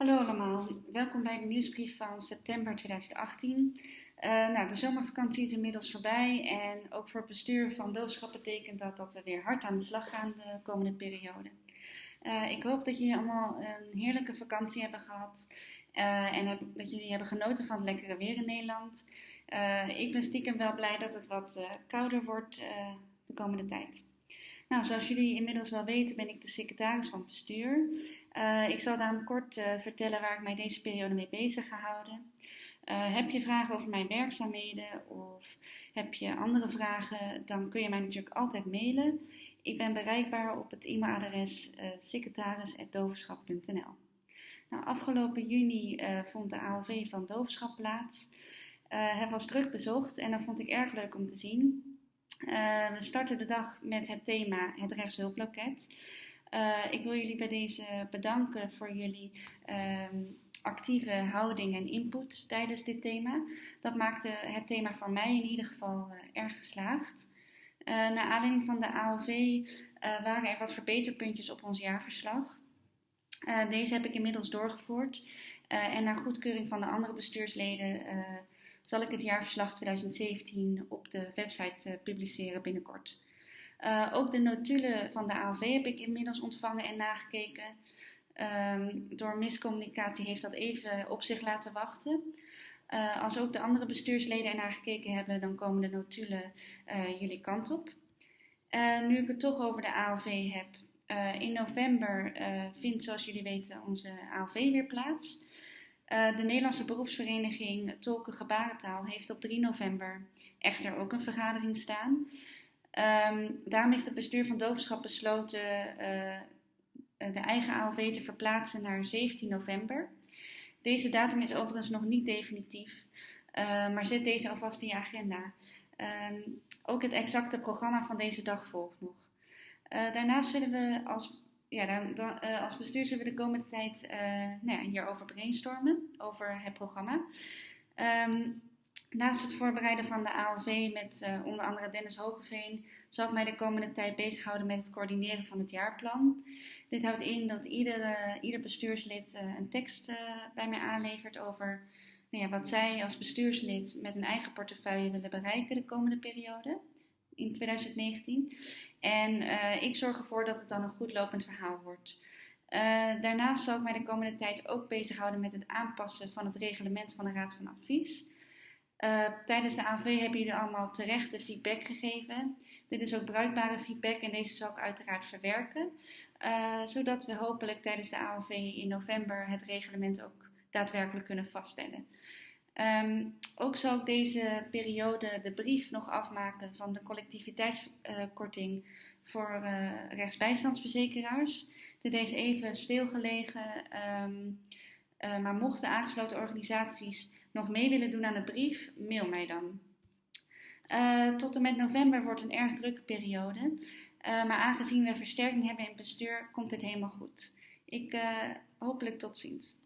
Hallo allemaal, welkom bij de nieuwsbrief van september 2018. Uh, eh, nou, de zomervakantie is inmiddels voorbij en ook voor het bestuur van doofschap betekent dat dat we weer hard aan de slag gaan de komende periode. Uh, ik hoop dat jullie allemaal een heerlijke vakantie hebben gehad uh, en heb, dat jullie hebben genoten van het lekkere weer in Nederland. ik ben stiekem wel blij dat het wat kouder wordt de komende tijd. Nou, zoals jullie inmiddels wel weten ben ik de secretaris van bestuur. Uh, ik zal daarom kort uh, vertellen waar ik mij deze periode mee bezig ga houden. Uh, heb je vragen over mijn werkzaamheden of heb je andere vragen, dan kun je mij natuurlijk altijd mailen. Ik ben bereikbaar op het e-mailadres secretaris.doverschap.nl. Nou, afgelopen juni vond de ALV van Doverschap plaats. het was druk bezocht en dat vond ik erg leuk om te zien. We starten de dag met het thema het rechtshulploket. Uh, ik wil jullie bij deze bedanken voor jullie um, actieve houding en input tijdens dit thema. Dat maakte het thema voor mij in ieder geval uh, erg geslaagd. Naar aanleiding van de ALV waren er wat verbeterpuntjes op ons jaarverslag. deze heb ik inmiddels doorgevoerd en naar goedkeuring van de andere bestuursleden zal ik het jaarverslag 2017 op de website publiceren binnenkort. Uh, ook de notulen van de ALV heb ik inmiddels ontvangen en nagekeken. Um, door miscommunicatie heeft dat even op zich laten wachten. Uh, als ook de andere bestuursleden ernaar gekeken hebben, dan komen de notulen jullie kant op. nu ik het toch over de ALV heb. in november vindt, zoals jullie weten, onze ALV weer plaats. De Nederlandse beroepsvereniging Tolken Gebarentaal heeft op 3 november echter ook een vergadering staan. Um, daarom heeft het bestuur van Dovenschap besloten uh, de eigen ALV te verplaatsen naar 17 november. Deze datum is overigens nog niet definitief, uh, maar zet deze alvast in je agenda. Um, ook het exacte programma van deze dag volgt nog. Daarnaast zullen we als, ja, dan, dan, als bestuur zullen we de komende tijd nou ja, hierover brainstormen, over het programma. Um, Naast het voorbereiden van de ALV met uh, onder andere Dennis Hogeveen zal ik mij de komende tijd bezighouden met het coördineren van het jaarplan. Dit houdt in dat ieder, ieder bestuurslid uh, een tekst uh, bij mij aanlevert over nou ja, wat zij als bestuurslid met hun eigen portefeuille willen bereiken de komende periode in 2019. En ik zorg ervoor dat het dan een goed lopend verhaal wordt. daarnaast zal ik mij de komende tijd ook bezighouden met het aanpassen van het reglement van de Raad van Advies. Uh, tijdens de AV hebben jullie allemaal terechte feedback gegeven. Dit is ook bruikbare feedback en deze zal ik uiteraard verwerken. Zodat we hopelijk tijdens de AOV in november het reglement ook daadwerkelijk kunnen vaststellen. Um, ook zal ik deze periode de brief nog afmaken van de collectiviteitskorting uh, voor rechtsbijstandsverzekeraars. Dit is even stilgelegen, um, maar mochten aangesloten organisaties nog mee willen doen aan de brief, mail mij dan. Uh, tot en met november wordt een erg drukke periode. Uh, maar aangezien we versterking hebben in bestuur, komt dit helemaal goed. Ik uh, hopelijk tot ziens.